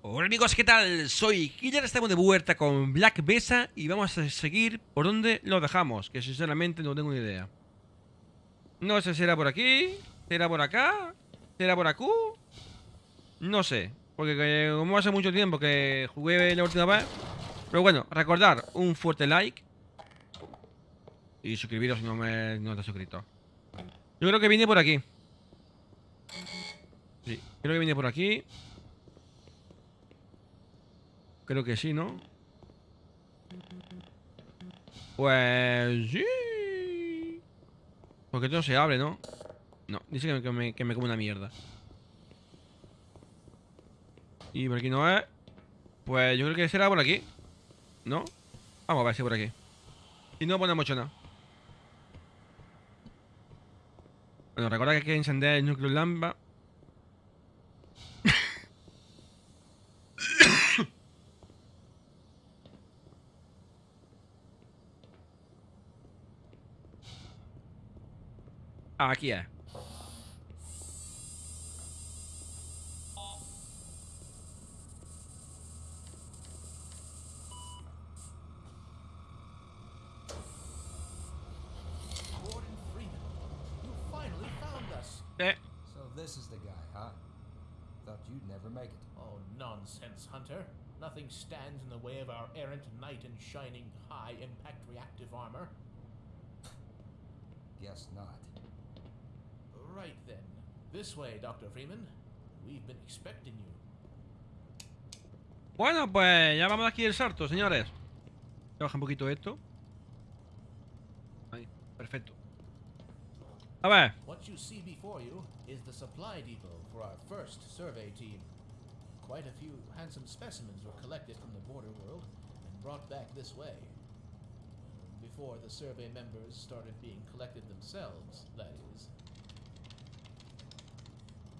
Hola amigos, ¿qué tal? Soy Killer, estamos de vuelta con Black Mesa y vamos a seguir por donde lo dejamos, que sinceramente no tengo ni idea. No sé si era por aquí, será por acá, será por aquí, no sé, porque como hace mucho tiempo que jugué la última vez, pero bueno, recordar un fuerte like y suscribiros si no me no te has suscrito. Yo creo que vine por aquí. Sí, creo que vine por aquí. Creo que sí, ¿no? Pues sí. Porque esto no se abre, ¿no? No, dice que me, que me come una mierda. Y por aquí no es. Pues yo creo que será por aquí. ¿No? Vamos a ver si por aquí. Y no ponemos nada. Bueno, recuerda que hay que encender el núcleo lámpara. Eh, So this is the guy, huh? Thought you'd never make it. Oh, nonsense, Hunter. Nothing stands in the way of our errant knight in shining high impact reactive armor. Guess not. Right then. This way, Dr. Freeman. We've been expecting you. Bueno, pues ya vamos aquí el salto, señores. Baja un poquito esto. Ahí, perfecto. A ver. What you see before you is the supply depot for our first survey team. Quite a few handsome specimens were collected from the border world and brought back this way. Before the survey members started being collected themselves, that is.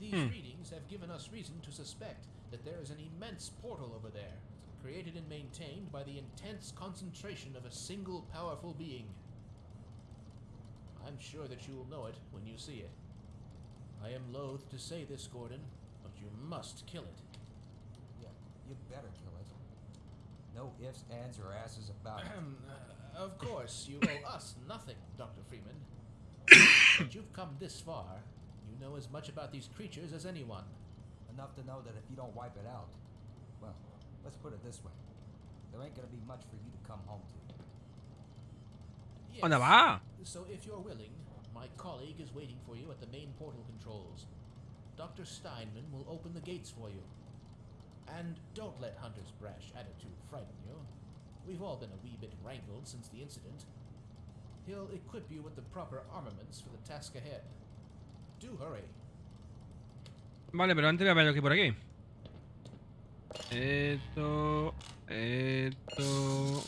These Hmm. readings have given us reason to suspect that there is an immense portal over there, created and maintained by the intense concentration of a single powerful being. I'm sure that you will know it when you see it. I am loath to say this, Gordon, but you must kill it. Yeah, you better kill it. No ifs, ands, or asses about it. Uh, of course, you owe us nothing, Dr. Freeman. but you've come this far. You know as much about these creatures as anyone. Enough to know that if you don't wipe it out, well, let's put it this way. There ain't gonna be much for you to come home to. Yes. Oh, ¿Dónde va? Ah. So if you're willing, my colleague is waiting for you at the main portal controls. Dr. Steinman will open the gates for you. And don't let Hunter's brash attitude frighten you. We've all been a wee bit rankled since the incident. He'll equip you with the proper armaments for the task ahead. Do hurry. Vale, pero antes voy a ver lo que hay por aquí. Esto. Esto.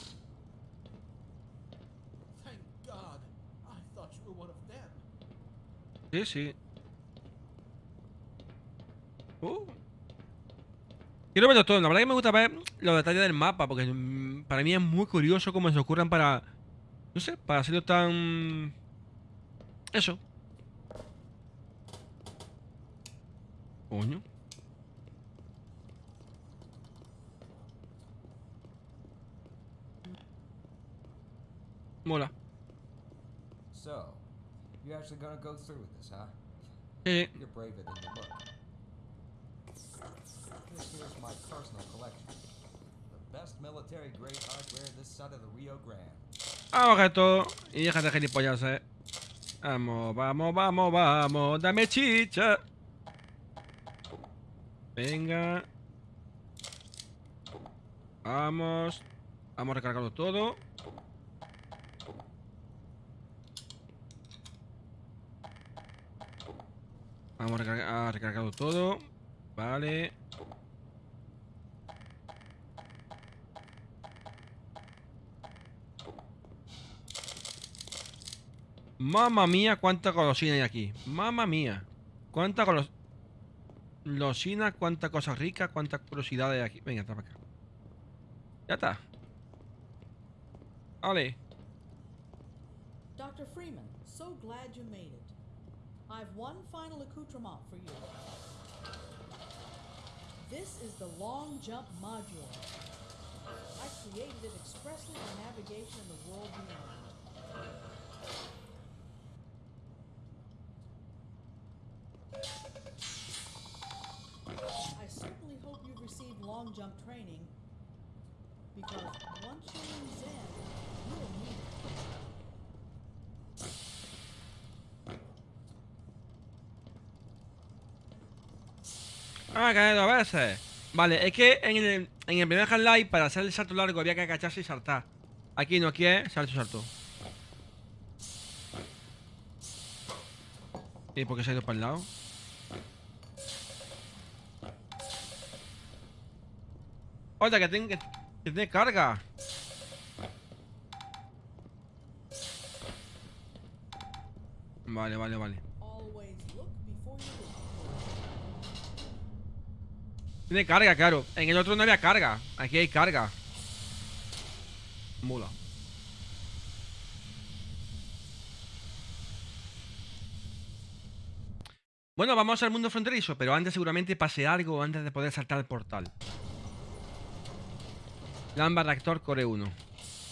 Sí, sí. Uh. Quiero verlo todo. La verdad que me gusta ver los detalles del mapa. Porque mm, para mí es muy curioso cómo se ocurran para. No sé, para hacerlo tan. Eso. Coño. Mola. So, you're actually gonna go through with this, huh? You're braver than you look. This here's my personal collection. The best military grade hardware this side of the Rio Grande. Vamos, gato. Y déjate de gilipollas, eh. Vamos, vamos, vamos, vamos. Dame chicha. Venga. Vamos. Vamos a recargarlo todo. Vamos a, recargar, a recargarlo todo. Vale. Mamma mía, cuánta golosina hay aquí. Mamma mía. Cuánta golos... Golosina, cuánta cosa rica, cuánta curiosidad hay aquí. Venga, está para acá. Ya está. Vale. Dr. Freeman, so glad you made it. I've one final accoutrement for you. This is the long jump module. I created it expressly for navigation in the world beyond. I certainly hope you've received long jump training because once you're in Zen, you'll need it. Ah, caído a veces. Vale, es que en el, en el primer Half-Life para hacer el salto largo había que agacharse y saltar. Aquí no, aquí es salto, salto. ¿Y por qué se ha ido para el lado? Oye, que tiene, que tiene carga. Vale, vale, vale. Always look before you leap. Tiene carga, claro. En el otro no había carga. Aquí hay carga. Mula. Bueno, vamos al mundo fronterizo, pero antes seguramente pase algo antes de poder saltar el portal. Lamba reactor core 1.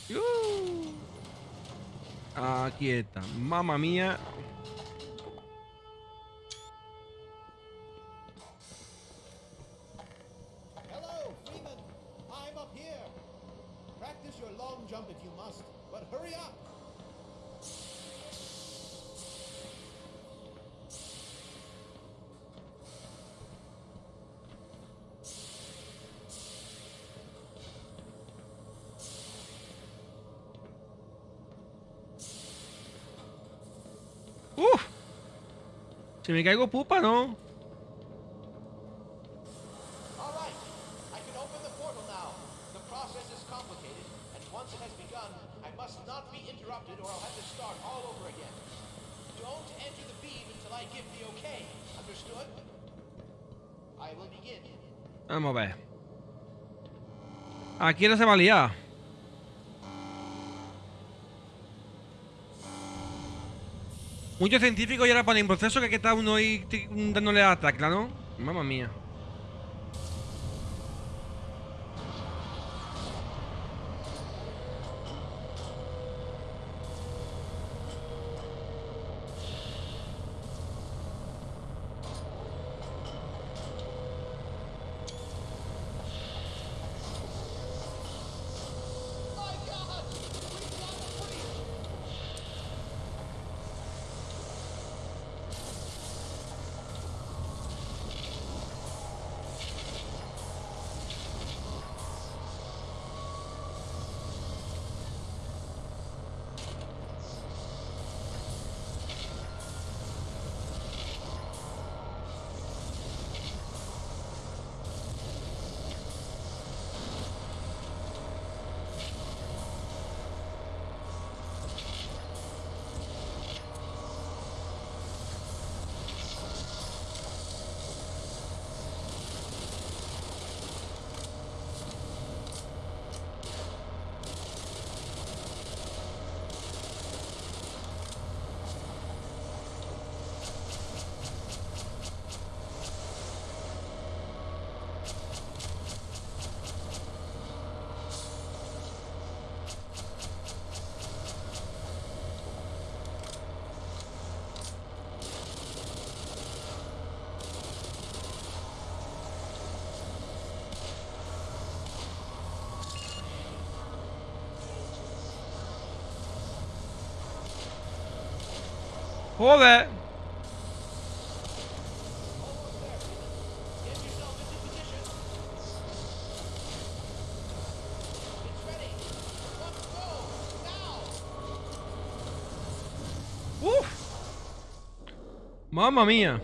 ¡Yuuu! Aquí está. Mamma mía. Okay. Understood? I will begin. Vamos a ver. Aquí no se va a liar. Muchos científicos ya ahora ponen proceso que aquí está uno ahí dándole a tecla, ¿no? Mamma mía. Now. ¡Uf! ¡Mamma mía!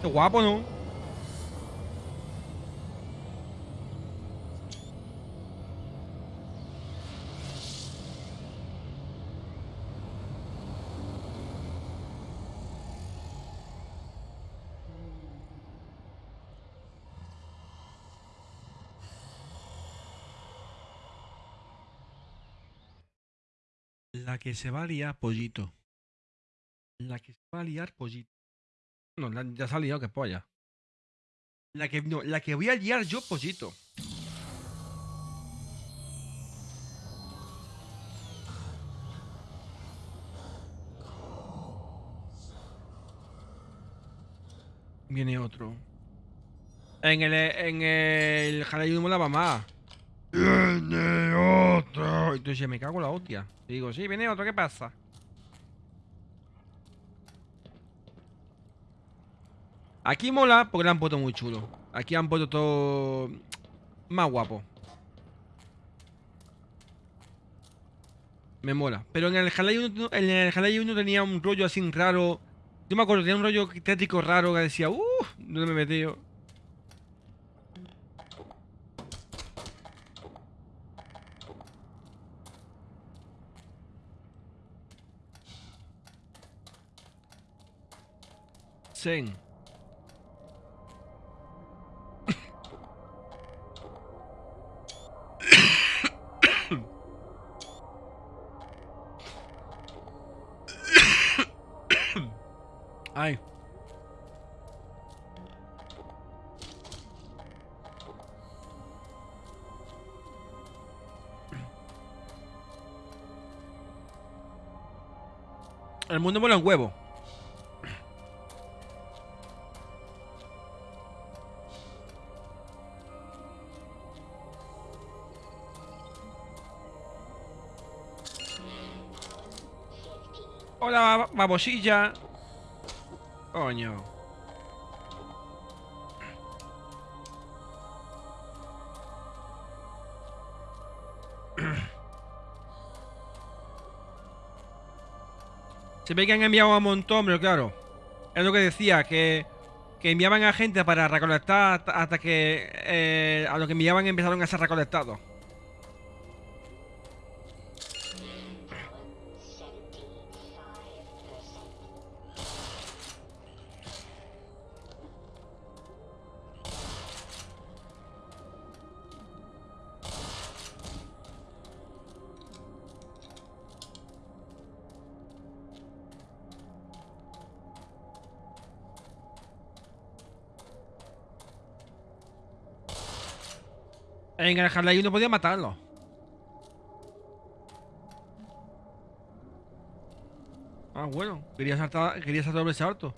Qué guapo, ¿no? La que se valía, pollito. La que se va a liar pollito. No, la- ya se ha liado que polla. La que, no, la que voy a liar yo pollito. Viene otro. En el, en el Jalayuno molaba más. Otro. Entonces me cago en la hostia. Digo, sí, viene otro, ¿qué pasa? Aquí mola porque lo han puesto muy chulo. Aquí han puesto todo más guapo. Me mola. Pero en el Half-Life 1, en el Half-Life 1 tenía un rollo así raro. Yo me acuerdo, tenía un rollo tétrico raro que decía, uff, ¿dónde me he metido? Zen. Ay. El mundo mola un huevo. Hola, bab- babosilla. Coño. Se ve que han enviado un montón, pero claro. Es lo que decía, que, que enviaban a gente para recolectar hasta, que eh, a lo que enviaban empezaron a ser recolectados. En el Half-Life no podía matarlo. Ah, bueno. Quería saltar, quería saltar doble salto.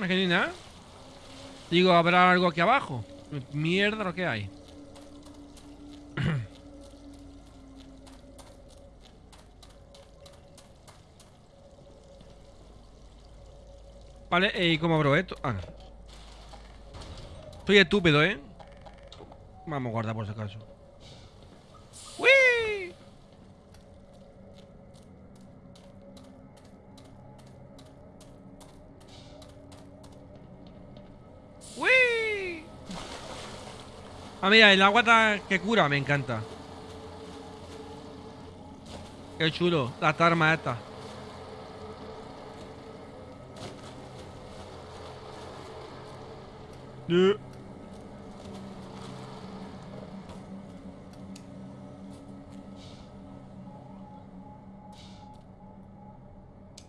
Que ni nada. Digo, ¿habrá algo aquí abajo? Mierda lo que hay. Vale, eh, ¿y cómo abro esto? Ah, no. Soy estúpido, ¿eh? Vamos a guardar por si acaso. ¡Uy! ¡Uy! Ah, mira, el agua que cura, me encanta. Qué chulo, las armas estas. Yeah.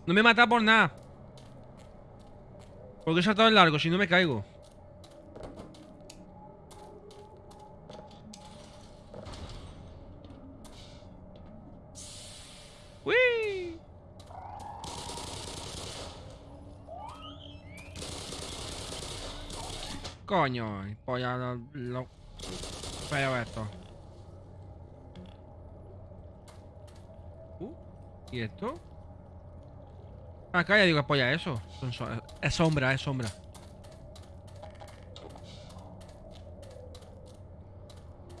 No me mata por nada. Porque he saltado el largo, si no me caigo. Coño, polla lo, lo feo esto. Uh, ¿Y esto? Acá ya digo, apoya eso. Son so- Es sombra, es sombra.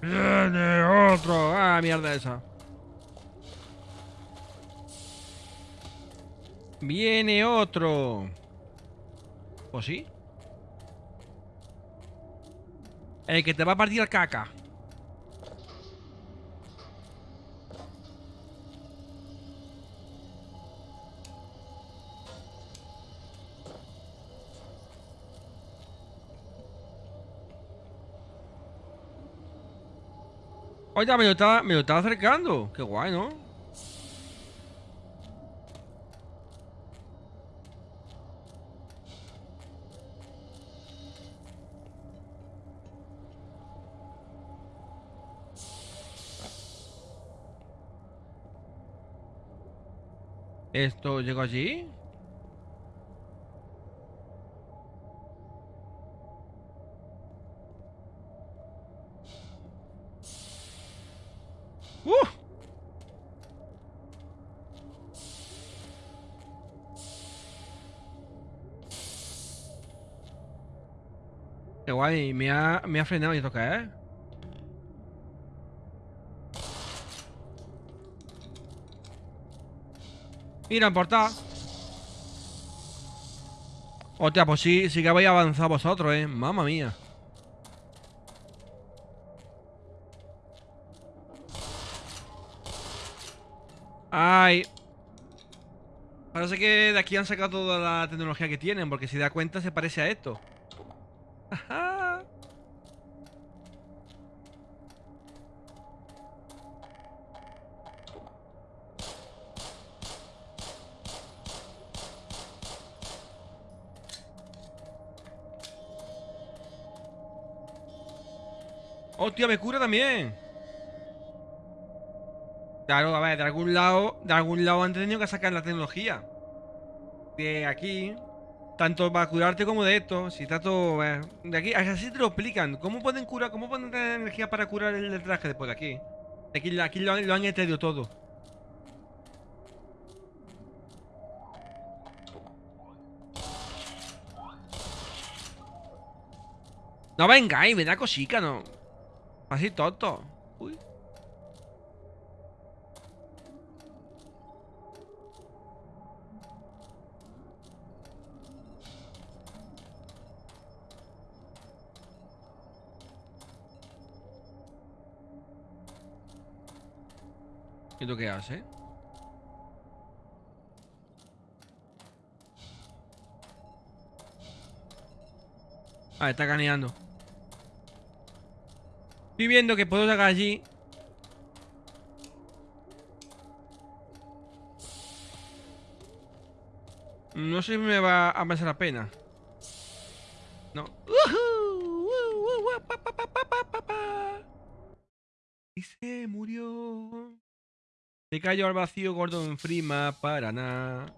Viene otro. Ah, mierda esa. Viene otro. ¿O sí? El que te va a partir caca. Oye, me lo estaba, me lo estaba acercando. Qué guay, ¿no? ¿Esto llegó allí? ¡Uh! Qué me ha, me ha frenado y esto qué Mira, en portada. Hostia, pues sí, sí que habéis avanzado vosotros, eh. Mamma mía. Ay. Parece que de aquí han sacado toda la tecnología que tienen, porque si da cuenta se parece a esto. Hostia, me cura también. Claro, a ver, de algún lado, de algún lado han tenido que sacar la tecnología. De aquí, tanto para curarte como de esto. Si está todo. eh, de aquí, así te lo explican. ¿Cómo pueden curar, cómo pueden tener energía para curar el, traje después de aquí? Aquí, aquí lo han entendido todo. No vengáis, me da cosica, no. Así tonto. Uy. ¿Y tú qué haces? Ah, está caneando. Estoy viendo que puedo sacar allí. No sé si me va a merecer la pena. No. Y murió. Se cayó al vacío Gordon Freeman para nada.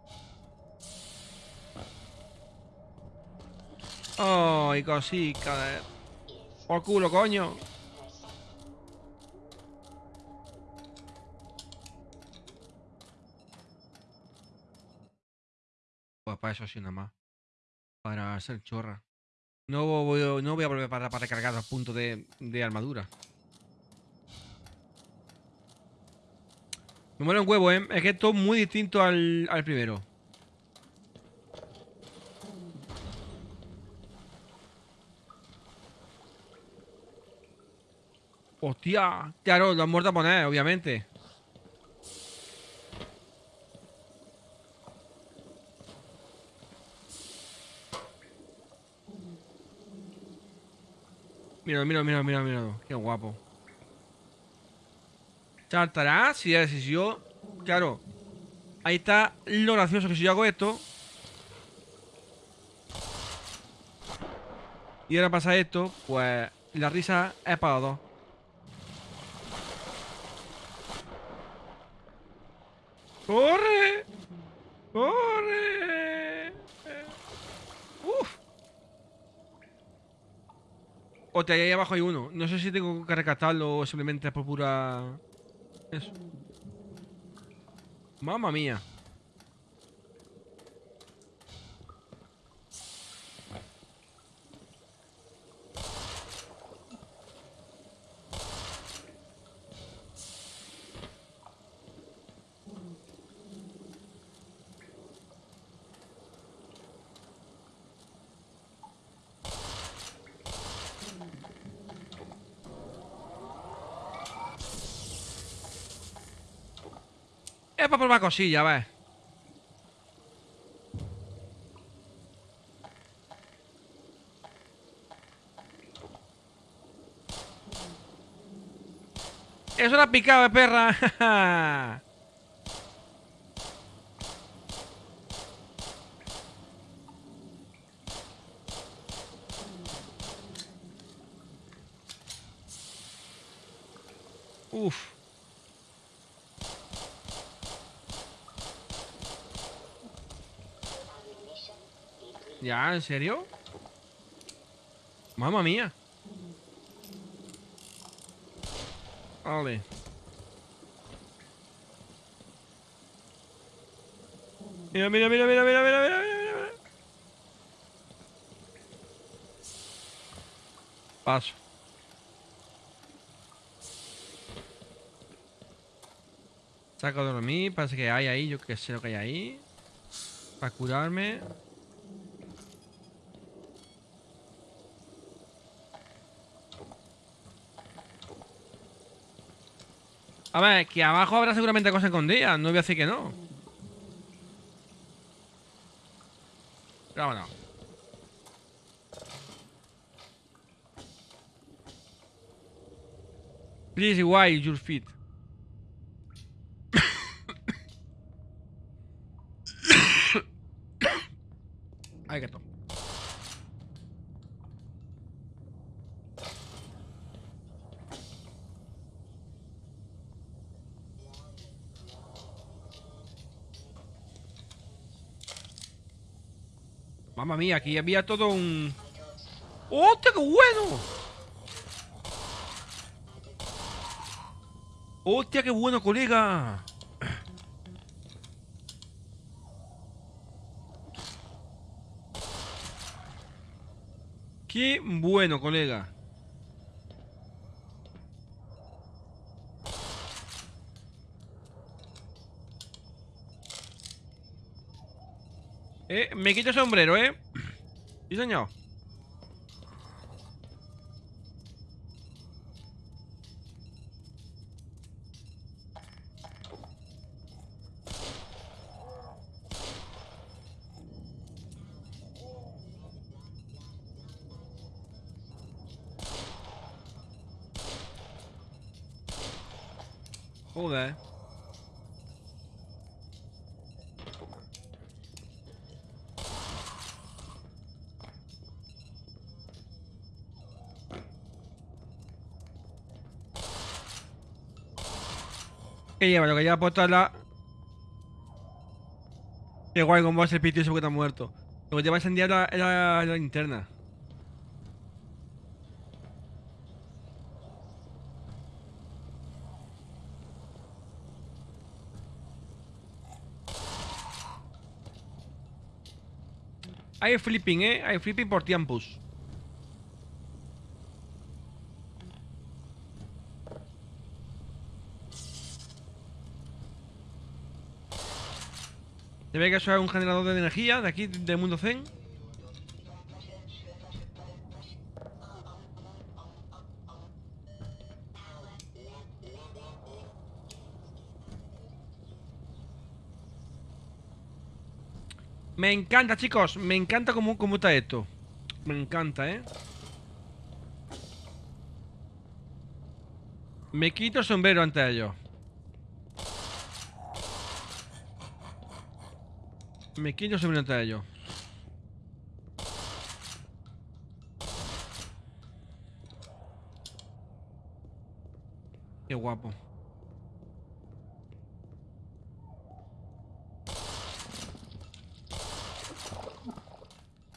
Ay, eh. Por culo, coño. Para eso sí nada más. Para ser chorra. No voy, no voy a volver para, para recargar los puntos de, de armadura. Me mola un huevo, ¿eh? Es que esto es muy distinto al, al primero. Hostia, claro, lo han muerto a poner, obviamente. Mira, mira, mira, mira, mira. Qué guapo. Saltará si, si yo. Claro. Ahí está lo gracioso que si yo hago esto. Y ahora pasa esto, pues la risa es para dos. ¡Corre! ¡Corre! ¡Uf! Hostia, ahí abajo hay uno. No sé si tengo que rescatarlo o simplemente por pura... Eso. Mamma mía. Es para probar cosillas, a ver. Eso picado, eh, perra. ¿Ya? ¿En serio? Mamma mía. Vale. Mira, mira, mira, mira, mira, mira, mira, mira, Paso. Saco de dormir, parece que hay ahí, yo que sé lo que hay ahí. Para curarme. A ver, que abajo habrá seguramente cosas escondidas, no voy a decir que no. Pero vámonos. Please why your feet. Ay, que Mamma mía, aquí había todo un... ¡Hostia, qué bueno! ¡Hostia, qué bueno, colega! ¡Qué bueno, colega! Eh, me quito el sombrero, ¿eh? Sí, señor. Joder. ¿Qué lleva? Lo que lleva puesto es la... Qué guay, cómo va a ser pito eso que está muerto. Lo que lleva encendida la, la, la linterna. Hay flipping, eh. Hay flipping por tiempos. Se ve que un generador de energía de aquí, del mundo Zen. Me encanta, chicos. Me encanta cómo, cómo está esto. Me encanta, ¿eh? Me quito el sombrero ante ellos. Me quito el sombrero ante ellos. Qué guapo.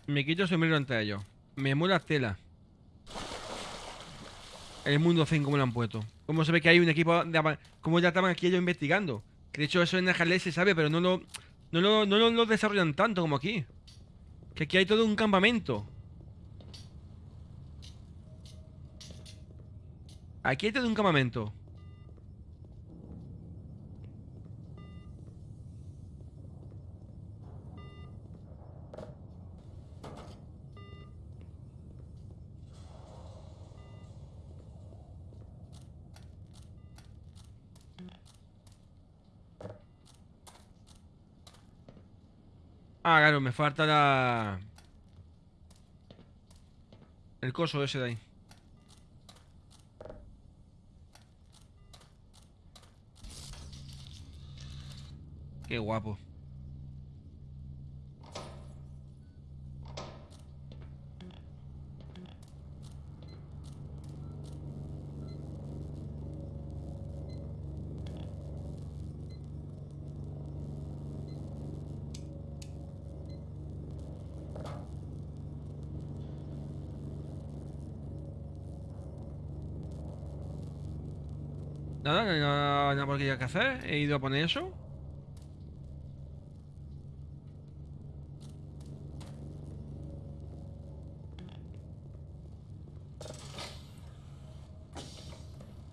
Me quito el sombrero ante ellos. Me mola tela. El mundo zen como lo han puesto. Como se ve que hay un equipo de... Como ya estaban aquí ellos investigando. Que de hecho eso en Ajalé se sabe, pero no lo, no lo, no lo- desarrollan tanto como aquí. Que aquí hay todo un campamento. Aquí hay todo un campamento. Ah, claro, me falta la... El coso ese de ahí. Qué guapo. Nada, no hay nada, nada por aquí que hacer. He ido a poner eso.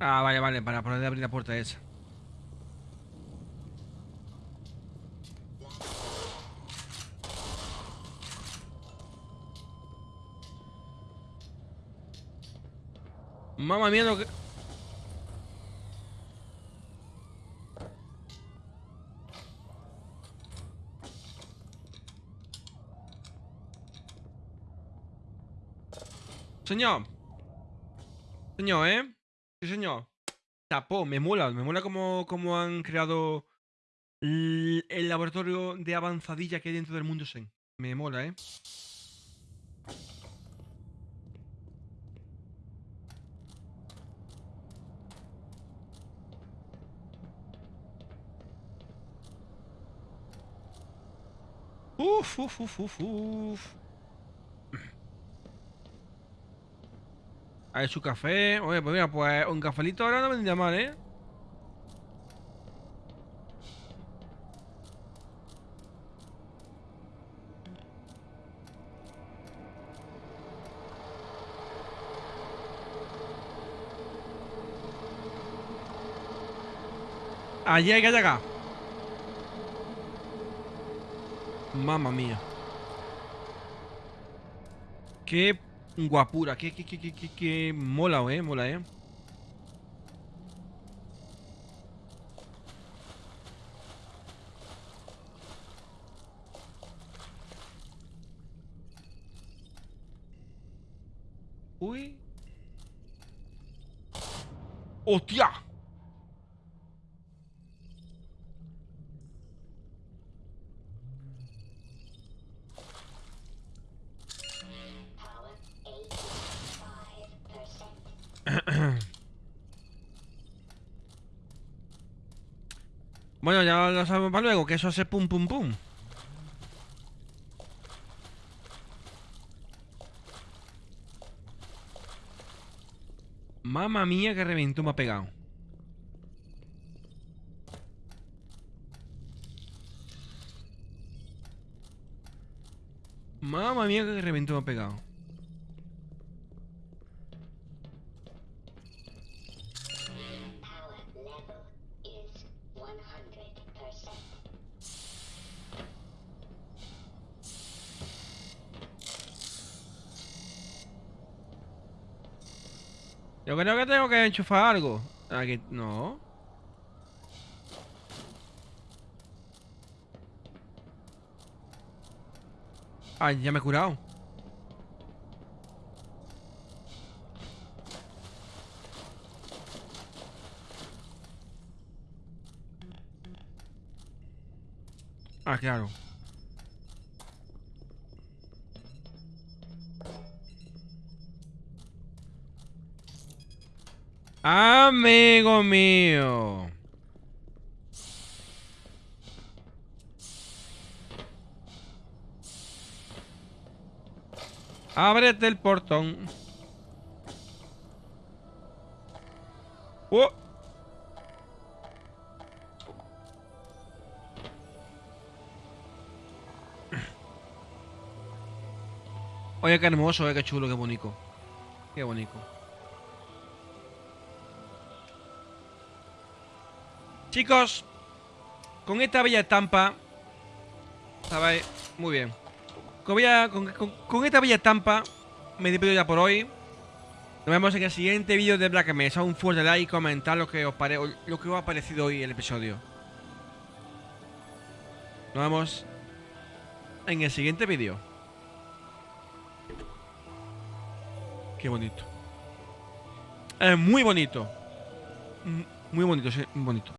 Ah, vale, vale, para poder abrir la puerta esa. Mamma mía, lo que... Señor. Señor, ¿eh? Sí, señor. Tapó, me mola, me mola como, como han creado el, laboratorio de avanzadilla que hay dentro del mundo Zen. Me mola, ¿eh? Uf, uf, uf, uf, uf. Hay su café. Oye, pues mira, pues un cafelito ahora no vendría mal, ¿eh? Allí hay que llegar. Mamma mía. Qué guapura, qué, qué, qué, qué, qué, qué mola, eh, mola, eh. Uy. ¡Hostia! Bueno, ya lo sabemos para luego, que eso hace pum pum pum. Mamma mía, que reventó me ha pegado. Mamma mía, que reventó me ha pegado. Yo creo que tengo que enchufar algo. Aquí, no. Ah, ya me he curado. Ah, claro. Amigo mío. Ábrete el portón. Oh. Oye, qué hermoso, eh, qué chulo, qué bonito. Qué bonito. Chicos, con esta bella estampa. ¿Sabéis? Muy bien. Con, bella- con- con- con esta bella estampa me despido ya por hoy. Nos vemos en el siguiente vídeo de Black Mesa. Un fuerte like y comentar lo que os, pare lo que os ha parecido hoy el episodio. Nos vemos en el siguiente vídeo. Qué bonito. Es muy bonito. Muy bonito, sí, muy bonito.